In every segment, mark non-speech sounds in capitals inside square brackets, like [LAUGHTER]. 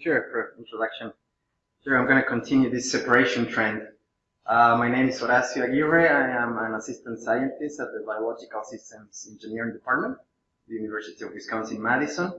Sure, for introduction. Sure, I'm going to continue this separation trend. Uh, my name is Horacio Aguirre. I am an assistant scientist at the Biological Systems Engineering Department, the University of Wisconsin-Madison.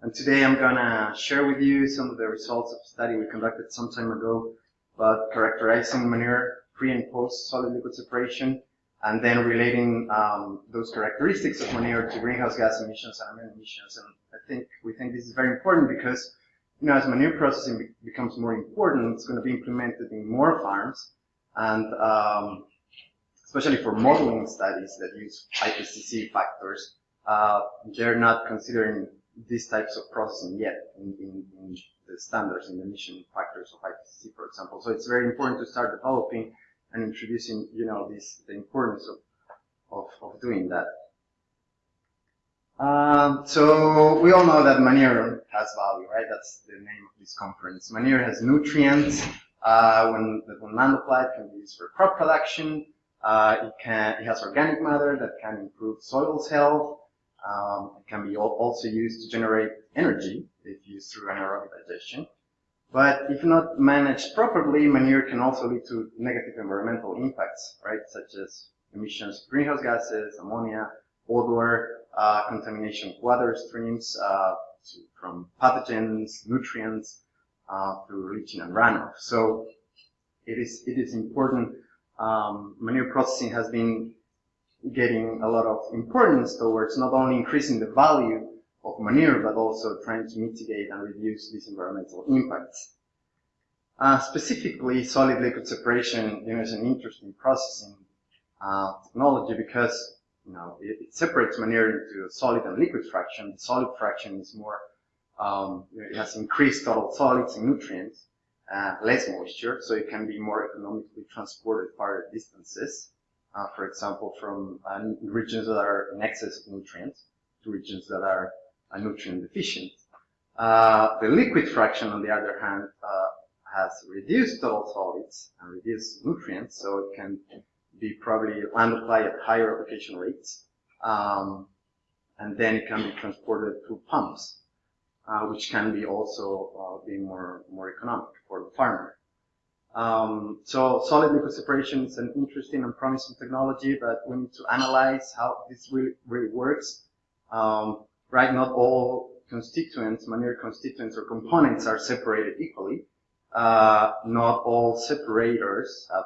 And today I'm going to share with you some of the results of a study we conducted some time ago about characterizing manure pre and post solid liquid separation and then relating um, those characteristics of manure to greenhouse gas emissions and emissions. And I think we think this is very important because, you know, as manure processing be becomes more important, it's going to be implemented in more farms, and um, especially for modeling studies that use IPCC factors, uh, they're not considering these types of processing yet in, in, in the standards the emission factors of IPCC, for example. So it's very important to start developing and introducing, you know, this, the importance of, of, of doing that. Um, so we all know that manure has value, right? That's the name of this conference. Manure has nutrients. Uh, when when land applied, can be used for crop production. Uh, it can it has organic matter that can improve soil's health. Um, it can be also used to generate energy if used through anaerobic digestion. But if not managed properly, manure can also lead to negative environmental impacts, right? Such as emissions of greenhouse gases, ammonia, odor, uh, contamination of water streams uh, to, from pathogens, nutrients, uh, through leaching and runoff. So it is it is important. Um, manure processing has been getting a lot of importance towards not only increasing the value of manure, but also trying to mitigate and reduce these environmental impacts. Uh, specifically, solid liquid separation is an interesting processing uh, technology because know it, it, separates manure into a solid and liquid fraction. The solid fraction is more um, it has increased total solids and nutrients, uh, less moisture, so it can be more economically transported farther distances. Uh, for example, from uh, regions that are in excess of nutrients to regions that are nutrient deficient. Uh, the liquid fraction, on the other hand, uh, has reduced total solids and reduced nutrients, so it can be probably land applied at higher application rates. Um, and then it can be transported through pumps, uh, which can be also uh, be more, more economic for the farmer. Um, so solid liquid separation is an interesting and promising technology, but we need to analyze how this really, really works. Um, right? Not all constituents, manure constituents or components are separated equally. Uh, not all separators have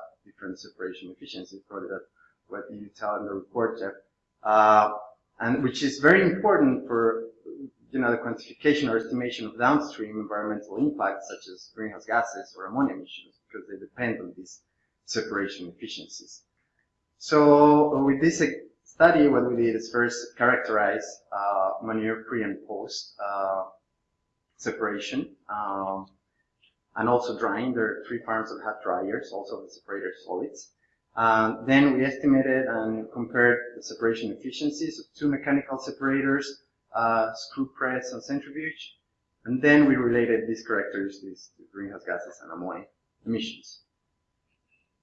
separation efficiency, probably that what you tell in the report, Jeff. Uh, and which is very important for you know the quantification or estimation of downstream environmental impacts such as greenhouse gases or ammonia emissions because they depend on these separation efficiencies. So with this study, what we did is first characterize uh, manure pre and post uh, separation, um, and also drying. There are three farms that have dryers, also the separator solids. Um, then we estimated and compared the separation efficiencies of two mechanical separators, uh, screw press and centrifuge, and then we related these characteristics to greenhouse gases and ammonia emissions.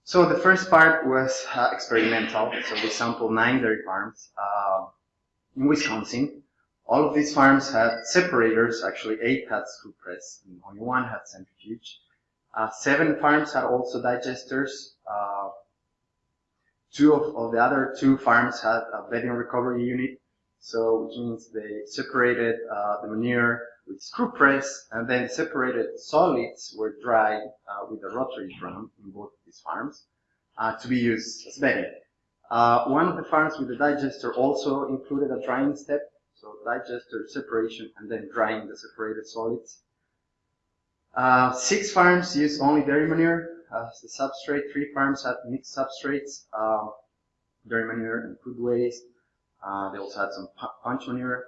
So the first part was uh, experimental. So we sampled nine dairy farms uh, in Wisconsin. All of these farms had separators. Actually, eight had screw press, and only one had centrifuge. Uh, seven farms had also digesters. Uh, two of, of, the other two farms had a bedding recovery unit. So which means they separated uh, the manure with screw press, and then separated solids were dried uh, with a rotary drum in both of these farms uh, to be used as bedding. Uh, one of the farms with the digester also included a drying step, so digester separation and then drying the separated solids. Uh, six farms use only dairy manure as the substrate. Three farms had mixed substrates, um, dairy manure and food waste. Uh, they also had some paunch manure.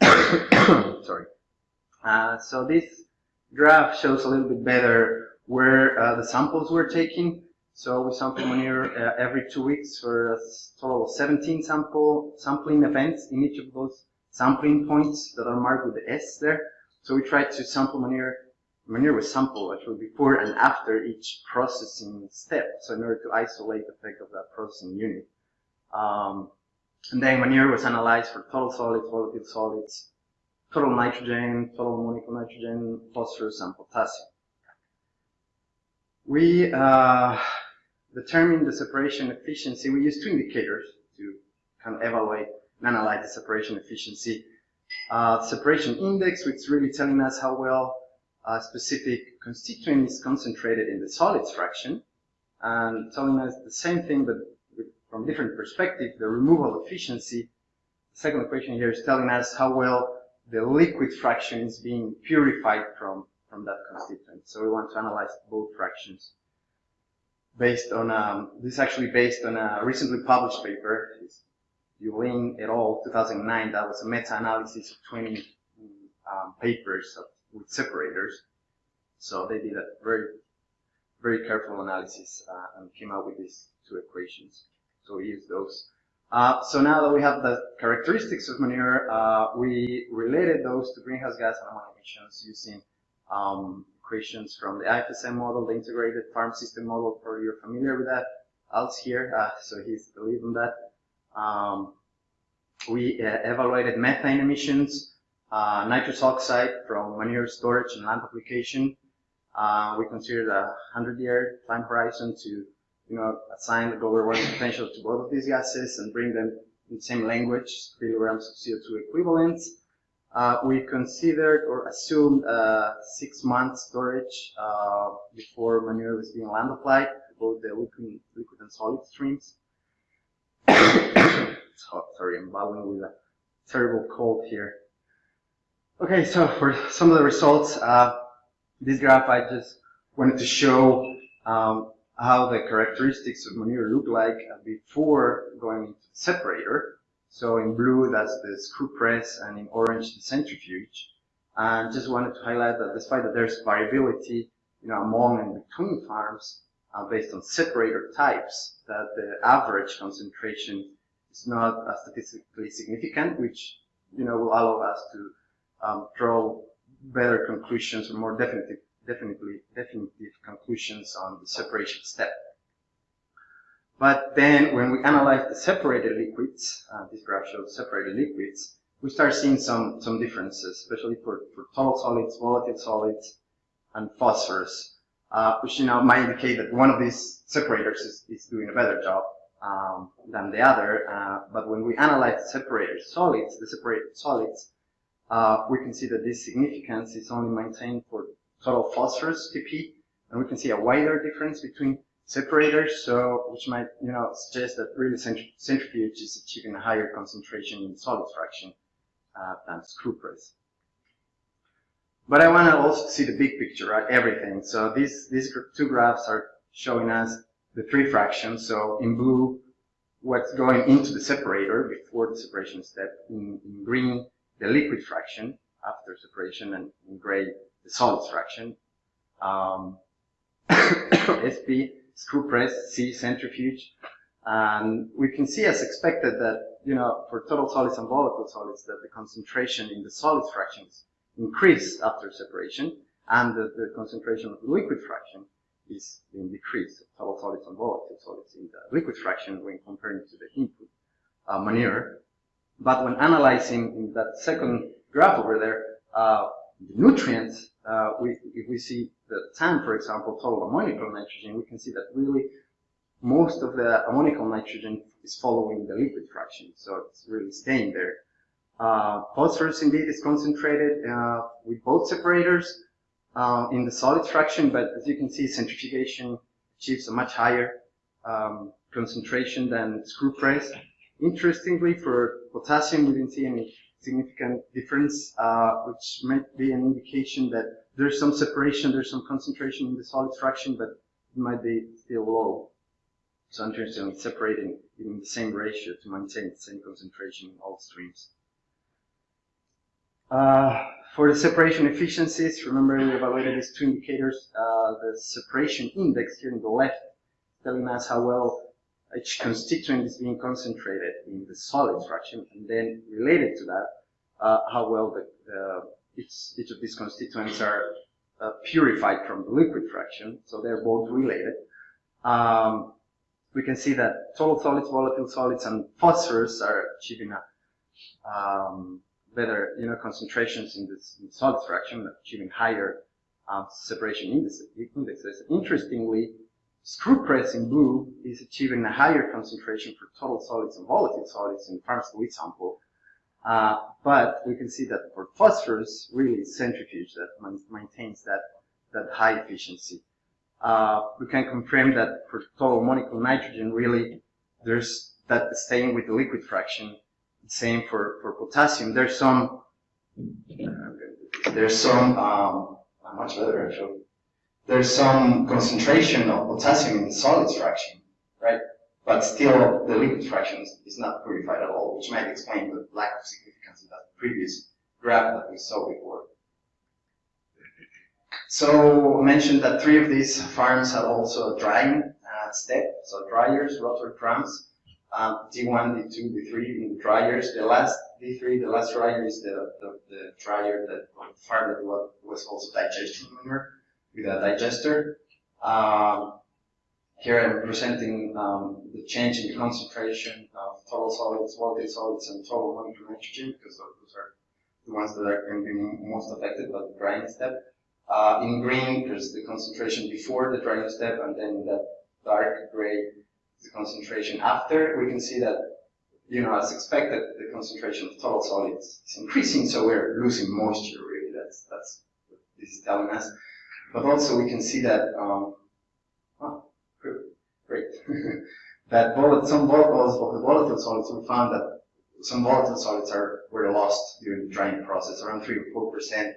[COUGHS] Sorry. Uh, so this graph shows a little bit better where uh, the samples were taken. So we sample manure uh, every two weeks for a total of 17 sample sampling events in each of those sampling points that are marked with the S there. So we try to sample manure. Manure was sampled actually before and after each processing step. So in order to isolate the effect of that processing unit. Um, and then manure was analyzed for total solids, volatile solids, total nitrogen, total ammonium nitrogen, phosphorus, and potassium. We uh, determine the separation efficiency. We use two indicators to kind of evaluate and analyze the separation efficiency. Uh, separation index, which is really telling us how well a specific constituent is concentrated in the solids fraction, and telling us the same thing, but from different perspective, the removal efficiency. The second equation here is telling us how well the liquid fraction is being purified from, from that constituent. So we want to analyze both fractions based on, um, this is actually based on a recently published paper, Yulin et al. 2009, that was a meta-analysis of 20 um, papers of, with separators. So they did a very, very careful analysis uh, and came out with these two equations. So we use those. Uh, so now that we have the characteristics of manure, uh, we related those to greenhouse gas and ammonia emissions using um, equations from the IFSM model, the integrated farm system model, for you're familiar with that. Al's here, uh, so he's lead on that. Um, we uh, evaluated methane emissions, uh, nitrous oxide from manure storage and land application. Uh, we considered a 100-year time horizon to you know, assign the global warming potential to both of these gases and bring them in the same language, kilograms of CO2 equivalents. Uh, we considered or assumed uh, six months storage uh, before manure was being land applied to both the liquid, liquid and solid streams. [COUGHS] sorry, I'm battling with a terrible cold here. Okay, so for some of the results, uh, this graph I just wanted to show um, how the characteristics of manure look like before going into the separator. So in blue, that's the screw press, and in orange, the centrifuge. And just wanted to highlight that despite that there's variability, you know, among and between farms uh, based on separator types, that the average concentration is not statistically significant, which, you know, will allow us to um, draw better conclusions or more definitive definitely definitive conclusions on the separation step. But then when we analyze the separated liquids, uh, this graph shows separated liquids, we start seeing some, some differences, especially for, for total solids, volatile solids, and phosphorus, uh, which you know might indicate that one of these separators is, is doing a better job um, than the other. Uh, but when we analyze the separated solids, the separated solids, uh, we can see that this significance is only maintained for total phosphorus TP, and we can see a wider difference between separators, so which might you know suggest that really centrifuge is achieving a higher concentration in solid fraction uh, than screw press. But I want to also see the big picture, right? Everything. So these these two graphs are showing us the three fractions. So in blue, what's going into the separator before the separation step. In, in green, the liquid fraction after separation, and in gray, the solids fraction. Um, [COUGHS] SP, screw press, C, centrifuge. And we can see as expected that, you know, for total solids and volatile solids, that the concentration in the solid fractions increase after separation, and the, concentration of the liquid fraction is being decreased, total solids and volatile solids in the liquid fraction when comparing to the input uh, manure. But when analyzing in that second graph over there, uh, the nutrients, uh, we, if we see the TAN, for example, total ammoniacal nitrogen, we can see that really most of the ammoniacal nitrogen is following the liquid fraction, so it's really staying there. Uh, phosphorus indeed is concentrated uh, with both separators uh, in the solid fraction, but as you can see, centrifugation achieves a much higher um, concentration than screw press. Interestingly, for potassium, we didn't see any significant difference, uh, which might be an indication that there's some separation, there's some concentration in the solid fraction, but it might be still low. So in separating in the same ratio to maintain the same concentration in all streams. Uh, for the separation efficiencies, remember we evaluated these two indicators. Uh, the separation index here in the left telling us how well each constituent is being concentrated in the solid fraction, and then related to that, uh, how well the, uh, each, each of these constituents are uh, purified from the liquid fraction, so they're both related. Um, we can see that total solids, volatile solids, and phosphorus are achieving a um, better, you know, concentrations in this in solid fraction, achieving higher um, separation indices. Interestingly, screw press in blue is achieving a higher concentration for total solids and volatile solids in fluid sample. Uh, but we can see that for phosphorus, really centrifuge that maintains that, that high efficiency. Uh, we can confirm that for total ammoniacal nitrogen, really, there's that staying with the liquid fraction. Same for, for potassium. There's some, there's some, um, much better actually. There's some concentration of potassium in the solids fraction, right? But still, the liquid fraction is not purified at all, which might explain the lack of significance in that previous graph that we saw before. So I mentioned that three of these farms have also a drying uh, step, so dryers, rotor drums, um, D1, D2, D3 in the dryers. The last D3, the last dryer is the, the, the dryer that farm that was also digestion manure with a digester. Um, here I'm presenting um, the change in concentration of total solids, volatile solids, and total ammoniacal nitrogen because those are the ones that are going to be most affected by the drying step. Uh, in green, there's the concentration before the drying step, and then that dark gray the concentration after. We can see that, you know, as expected, the concentration of total solids is increasing, so we're losing moisture, really. That's, that's what this is telling us. But also we can see that, um, oh, great, [LAUGHS] that some volatiles of the volatile solids, we found that some volatile solids are were lost during the drying process, around 3 or 4%.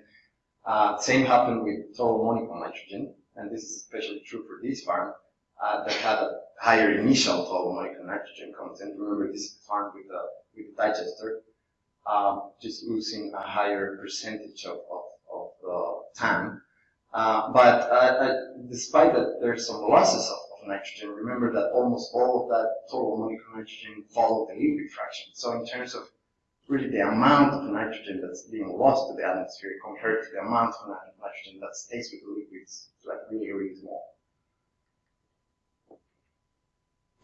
Uh, same happened with total ammoniacal nitrogen, and this is especially true for this farm, uh, that had a higher initial total ammoniacal nitrogen content. Remember, this is farmed with the, with a digester, um, just losing a higher percentage of, of, of uh, time. Uh, but uh, uh, despite that, there's some losses of, of, nitrogen. Remember that almost all of that total ammoniacal nitrogen followed the liquid fraction. So in terms of really the amount of nitrogen that's being lost to the atmosphere compared to the amount of nitrogen that stays with the liquids, it's like really, really small.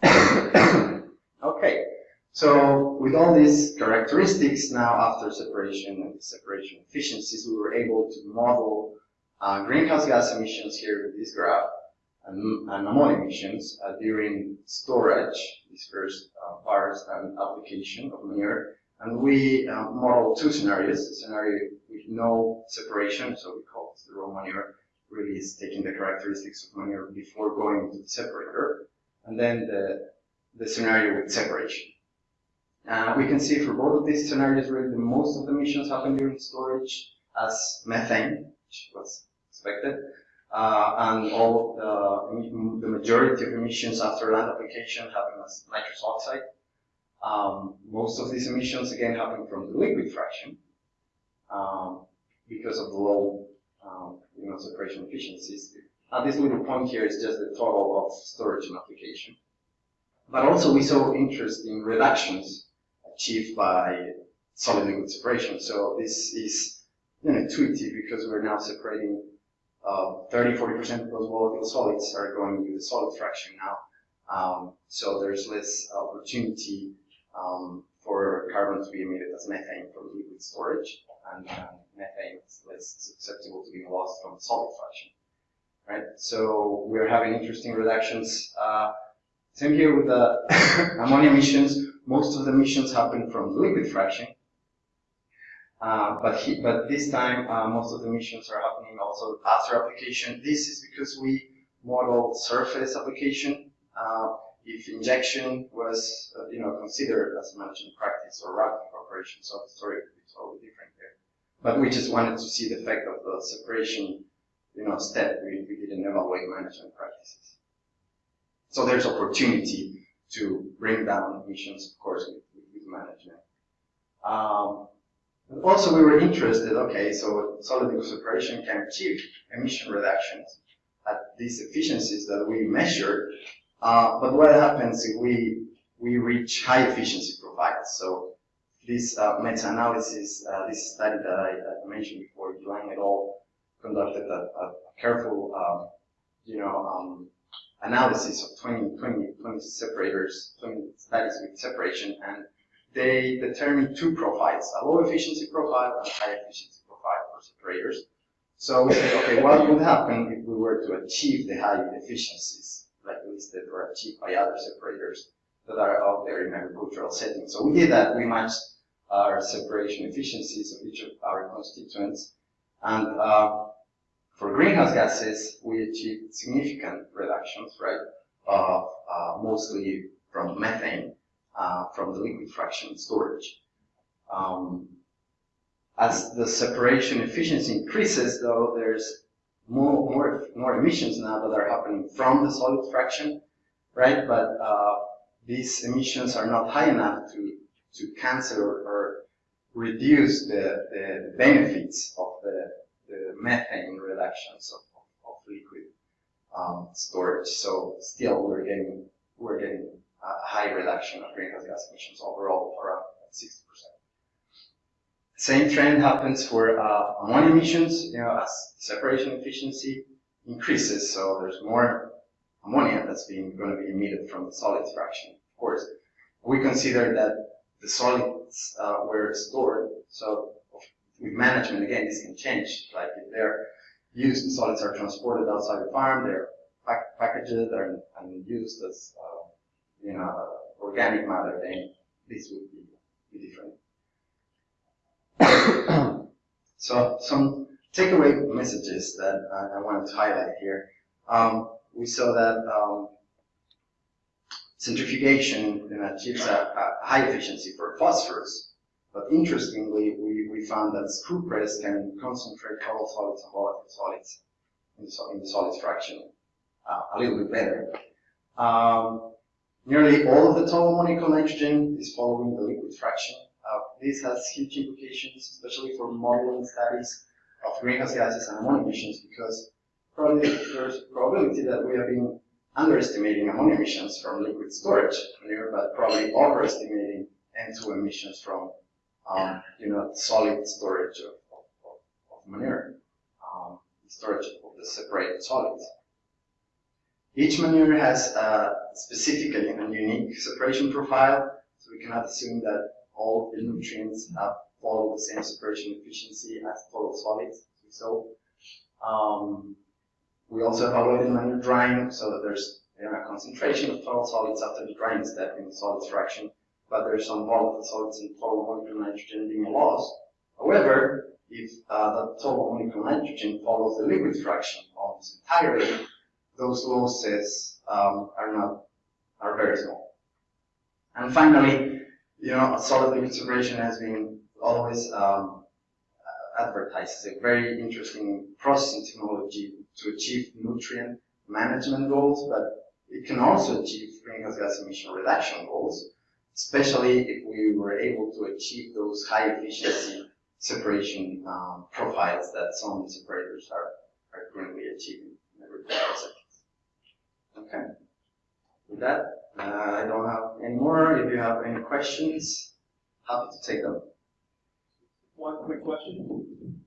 [COUGHS] okay, so with all these characteristics now after separation and separation efficiencies, we were able to model uh, greenhouse gas emissions here in this graph, and, ammonia emissions uh, during storage, these first uh, bars and application of manure. And we uh, model two scenarios, a scenario with no separation, so we call it the raw manure, really is taking the characteristics of manure before going to the separator, and then the, the scenario with separation. Uh, we can see for both of these scenarios, really the most of the emissions happen during storage as methane, which was expected. Uh, and all the, the majority of emissions after land application happen as nitrous oxide. Um, most of these emissions again happen from the liquid fraction um, because of the low um, you know, separation efficiencies. Now this little point here is just the total of storage and application. But also we saw interesting reductions achieved by solid liquid separation. So this is you know, intuitive because we're now separating uh, 30, 40% of those volatile solids are going into the solid fraction now. Um, so there's less opportunity um, for carbon to be emitted as methane from liquid storage, and, and methane is less susceptible to being lost from solid fraction. Right? So we're having interesting reductions. Uh, same here with the [LAUGHS] ammonia emissions. Most of the emissions happen from liquid fraction, uh, but, he, but this time, uh, most of the missions are happening also after application. This is because we model surface application. Uh, if injection was, uh, you know, considered as management practice or rapid operation, so the story would be totally different there. But we just wanted to see the effect of the separation, you know, step. We, we didn't evaluate management practices. So there's opportunity to bring down emissions, of course, with, with management. Um, also, we were interested, okay, so solid liquid separation can achieve emission reductions at these efficiencies that we measured, uh, but what happens if we, we reach high efficiency profiles? So this uh, meta-analysis, uh, this study that I, I mentioned before, Yuan et al. conducted a, a careful, um, you know, um, analysis of 20, 20, 20 separators, 20 studies with separation, and they determine two profiles, a low efficiency profile and a high efficiency profile for separators. So we say, okay, what would happen if we were to achieve the high efficiencies, like listed or achieved by other separators that are out there in agricultural settings? So we did that. We matched our separation efficiencies of each of our constituents. And uh, for greenhouse gases, we achieved significant reductions, right, of uh, mostly from methane, uh, from the liquid fraction storage. Um, as the separation efficiency increases, though, there's more, more, more emissions now that are happening from the solid fraction, right? But uh, these emissions are not high enough to, to cancel or, or reduce the, the benefits of the, the methane reductions of, of, of liquid um, storage. So still we're getting, we're getting a high reduction of greenhouse gas emissions overall, around 60%. Same trend happens for uh, ammonia emissions, you know, as separation efficiency increases, so there's more ammonia that's being going to be emitted from the solids fraction. Of course, we consider that the solids uh, were stored, so with management, again, this can change. Like if they're used, the solids are transported outside the farm, they're pack packaged and, and used as, uh, you know, organic matter, then this would be, different. [COUGHS] so some takeaway messages that I, I wanted to highlight here. Um, we saw that um, centrifugation achieves a, a, high efficiency for phosphorus, but interestingly, we, we found that screw press can concentrate total solids and volatile solids in the, solids fraction uh, a little bit better. Um, nearly all of the total ammoniacal nitrogen is following the liquid fraction uh, this has huge implications, especially for modeling studies of greenhouse gases and ammonia emissions, because probably there's a probability that we have been underestimating ammonia emissions from liquid storage manure, but probably overestimating N2 emissions from, um, you know, solid storage of, of, of manure, um, storage of the separated solids. Each manure has a specific and unique separation profile, so we cannot assume that all the nutrients have follow the same separation efficiency as total solids. So um, we also evaluated manure drying so that there's you know, a concentration of total solids after the drying step in the solids fraction, but there's some volatile solids and total ammoniacal nitrogen being lost. However, if uh, the total ammoniacal nitrogen follows the liquid fraction almost entirely, those losses um, are not are very small. And finally, you know, solid liquid separation has been always um, advertised as a very interesting processing technology to achieve nutrient management goals, but it can also achieve greenhouse gas emission reduction goals, especially if we were able to achieve those high efficiency separation um, profiles that some separators are, are currently achieving in every seconds. Okay. With that, uh, I don't have any more. If you have any questions, happy to take them. One quick question.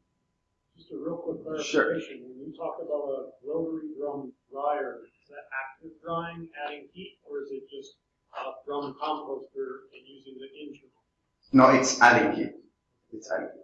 Just a real quick Sure. clarification. When you talk about a rotary drum dryer, is that active drying, adding heat, or is it just a drum composter and using the internal? No, it's adding heat. It's adding heat.